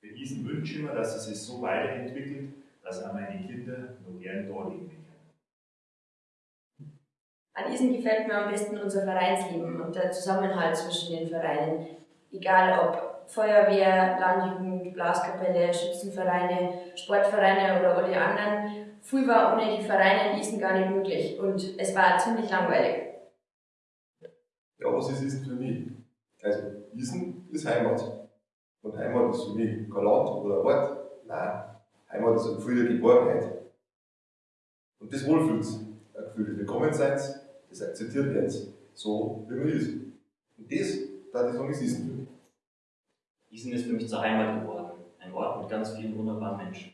Für diesen wünsche ich mir, dass es sich so weiterentwickelt, dass auch meine Kinder noch gern da leben können. An Isen gefällt mir am besten unser Vereinsleben und der Zusammenhalt zwischen den Vereinen. Egal ob Feuerwehr, Landjugend, Blaskapelle, Schützenvereine, Sportvereine oder alle anderen. Früh war ohne die Vereine in Isen gar nicht möglich und es war ziemlich langweilig. Ja, was ist Isen für mich? Also, Isen ist Heimat. Und Heimat ist für mich kein Land oder ein Ort. Nein, Heimat ist ein Gefühl der Geborgenheit. Und das Wohlfühls. Ein Gefühl des Willkommenseins, das akzeptiert wird, so wie man ist. Und das, da ich sagen, ist Isen für mich. Isen ist für mich zur Heimat geworden. Ein Ort mit ganz vielen wunderbaren Menschen.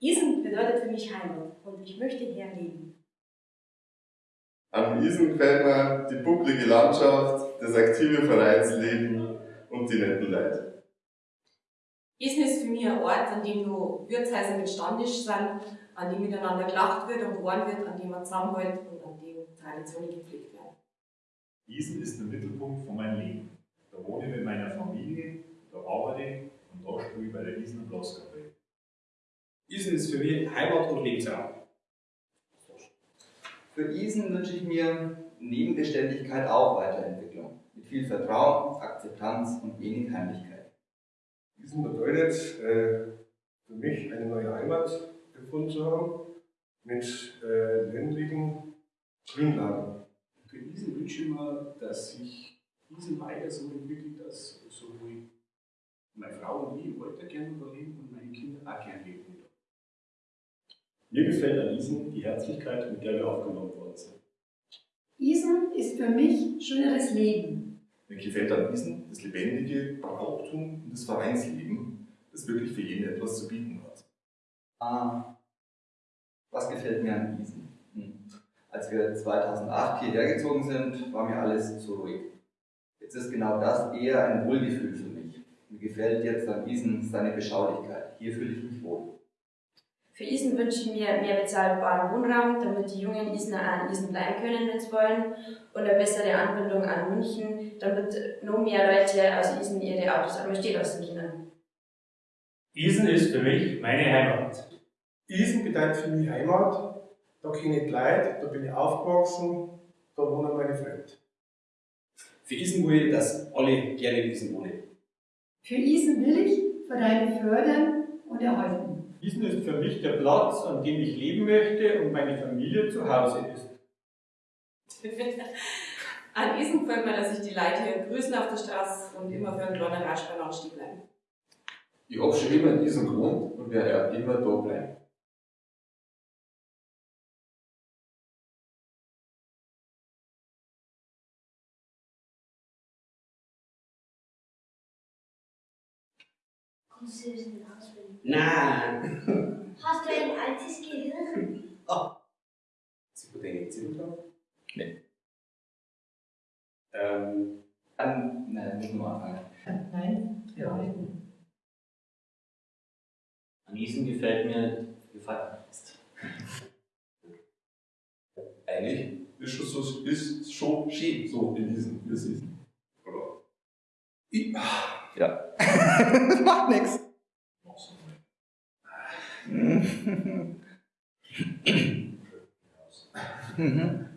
Isen bedeutet für mich Heimat und ich möchte hier leben. Am Isen gefällt mir die bucklige Landschaft, das aktive Vereinsleben und die netten Leute. Isen ist für mich ein Ort, an dem nur Wirtshäuser mit Standisch sind, an dem miteinander gelacht wird und gewohren wird, an dem man zusammenhält und an dem Traditionen gepflegt werden. Isen ist der Mittelpunkt von meinem Leben. Da wohne ich mit meiner Familie, da arbeite ich und da spiele ich bei der Isen Blaskapelle. Isen ist für mich Heimat und Lebensraum. Für Isen wünsche ich mir neben Beständigkeit auch Weiterentwicklung. Mit viel Vertrauen, Akzeptanz und wenig Heimlichkeit. Isen bedeutet äh, für mich eine neue Heimat gefunden zu haben mit äh, ländlichen Grünlagen. Für Isen wünsche ich mir, dass sich Isen weiter so entwickelt, dass sowohl meine Frau und ich weiter gerne da leben und meine Kinder auch gerne leben. Mir gefällt an Isen die Herzlichkeit, mit der wir aufgenommen worden sind. Isen ist für mich schöneres Leben. Mir gefällt an Isen das lebendige Brauchtum und das Vereinsleben, das wirklich für jeden etwas zu bieten hat. Ah, was gefällt mir an Isen? Hm. Als wir 2008 hierher gezogen sind, war mir alles zu ruhig. Jetzt ist genau das eher ein Wohlgefühl für mich. Mir gefällt jetzt an Isen seine Beschaulichkeit. Hier fühle ich mich wohl. Für Isen wünsche ich mir mehr bezahlbaren Wohnraum, damit die jungen Isener auch an Isen bleiben können, wenn sie wollen, und eine bessere Anbindung an München, damit noch mehr Leute aus Isen ihre Autos einmal stehen lassen können. Isen ist für mich meine Heimat. Isen bedeutet für mich Heimat. Da kenne ich die Leute, da bin ich aufgewachsen, da wohnen meine Freunde. Für Isen will ich, dass alle gerne in Isen wohnen. Für Isen will ich Vereine fördern und erhalten. Isen ist für mich der Platz, an dem ich leben möchte und meine Familie zu Hause ist. An Isen gefällt mir, dass sich die Leute hier grüßen auf der Straße und immer für einen kleinen Rasch beim Anstieg bleiben. Ich habe schon immer in diesem Grund und werde ja immer da bleiben. Du? Nein! Hast du ein altes Gehirn? Oh. Sie wurde eine Erzählung drauf? Nee. Ähm, Dann, nein, müssen wir anfangen. Nein, Ja. An Isen gefällt mir die Feierabend. Eigentlich ist schon so, ist schon schön so in diesem, es ist. Oder? Ich, Ja. Macht nix. mhm. Frisch.